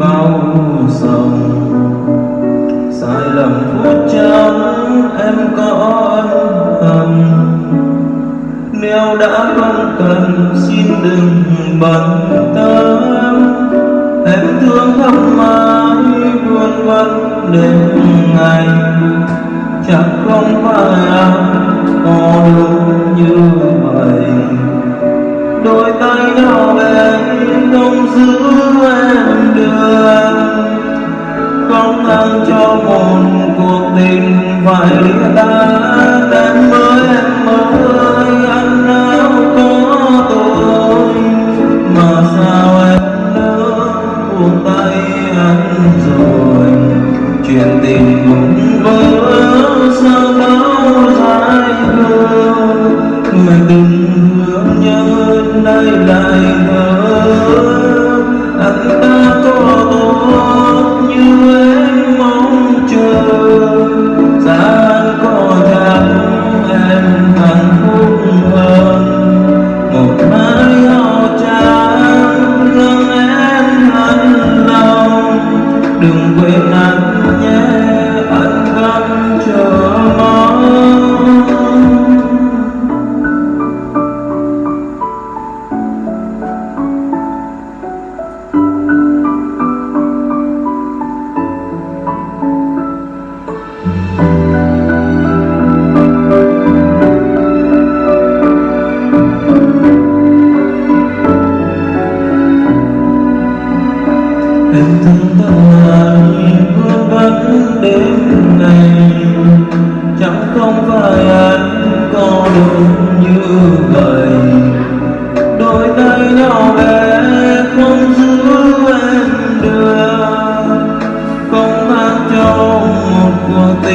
bao dòng sai lầm phút chốc em có ân hận nếu đã không cần, xin đừng bận tâm. Em thương không mãi luôn vẫn đêm ngày. Chắc không phải anh có lúc như vậy đôi tay nhỏ bé không giữ em được. Không ăn cho một cuộc tình phải ta em mới em mới. Anh nào có tôi mà sao em nỡ buông tay anh rồi? Chuyện tình cũng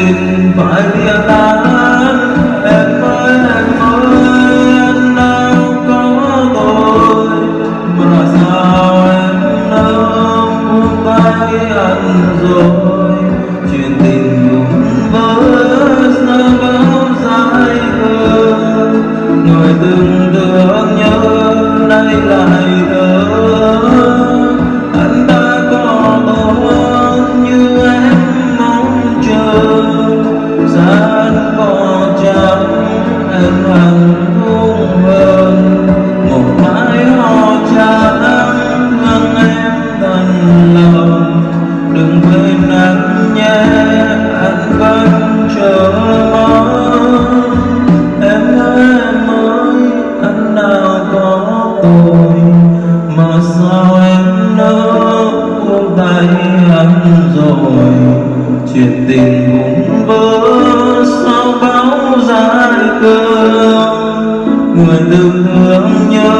tình phải lìa tan em ơi em ơi anh đâu có tôi mà sao em nỡ buông tay anh rồi chuyện tình cũng vỡ sao bao dài hơn ngồi từng thương nhớ nay lại thở buông anh rồi, chuyện tình cũng vỡ sau bao dài cơn người từng thương nhớ,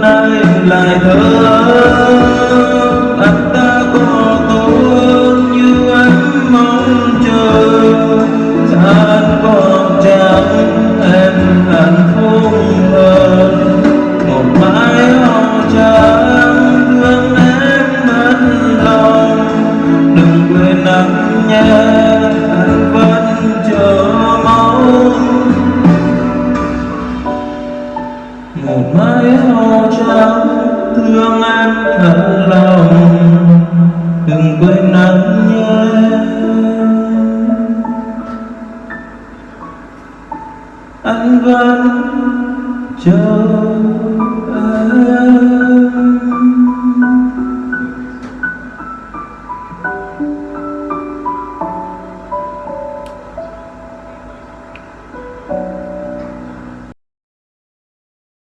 nay lại thơ. Thật lòng đừng quên anh nhé anh vẫn chờ